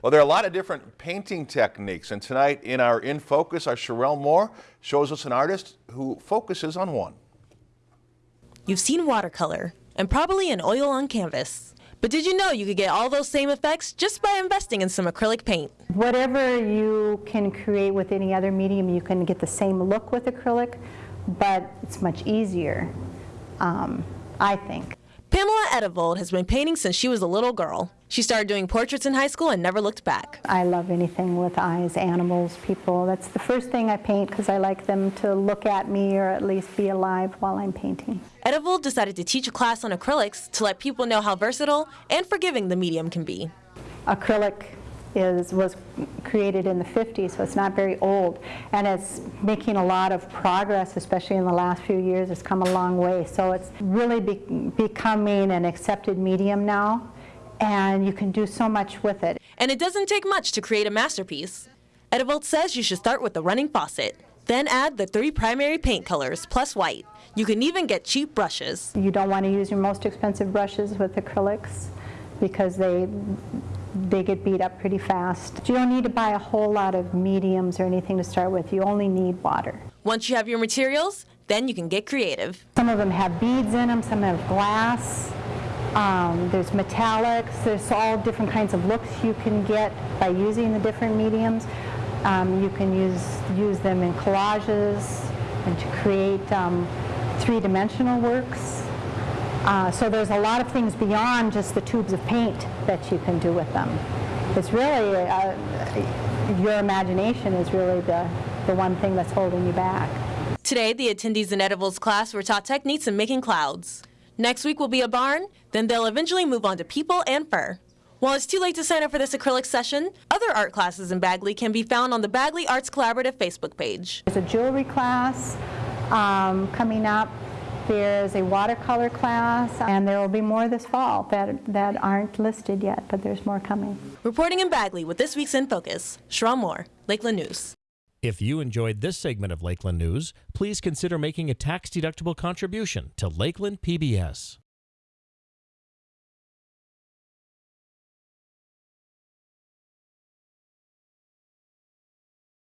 Well, there are a lot of different painting techniques, and tonight in our In Focus, our Sherelle Moore shows us an artist who focuses on one. You've seen watercolor and probably an oil on canvas. But did you know you could get all those same effects just by investing in some acrylic paint? Whatever you can create with any other medium, you can get the same look with acrylic, but it's much easier, um, I think. Pamela Edevold has been painting since she was a little girl. She started doing portraits in high school and never looked back. I love anything with eyes, animals, people. That's the first thing I paint because I like them to look at me or at least be alive while I'm painting. Edevold decided to teach a class on acrylics to let people know how versatile and forgiving the medium can be. Acrylic is, was created in the 50s, so it's not very old. And it's making a lot of progress, especially in the last few years. It's come a long way. So it's really be becoming an accepted medium now and you can do so much with it. And it doesn't take much to create a masterpiece. Edevold says you should start with the running faucet, then add the three primary paint colors plus white. You can even get cheap brushes. You don't want to use your most expensive brushes with acrylics because they they get beat up pretty fast. You don't need to buy a whole lot of mediums or anything to start with. You only need water. Once you have your materials, then you can get creative. Some of them have beads in them, some have glass. Um, there's metallics, there's all different kinds of looks you can get by using the different mediums. Um, you can use, use them in collages and to create um, three-dimensional works. Uh, so there's a lot of things beyond just the tubes of paint that you can do with them. It's really, uh, your imagination is really the, the one thing that's holding you back. Today, the attendees in Edevold's class were taught techniques in making clouds. Next week will be a barn, then they'll eventually move on to people and fur. While it's too late to sign up for this acrylic session, other art classes in Bagley can be found on the Bagley Arts Collaborative Facebook page. There's a jewelry class um, coming up. There's a watercolor class, and there will be more this fall that, that aren't listed yet, but there's more coming. Reporting in Bagley with this week's In Focus, Sherelle Moore, Lakeland News. If you enjoyed this segment of Lakeland News, please consider making a tax-deductible contribution to Lakeland PBS.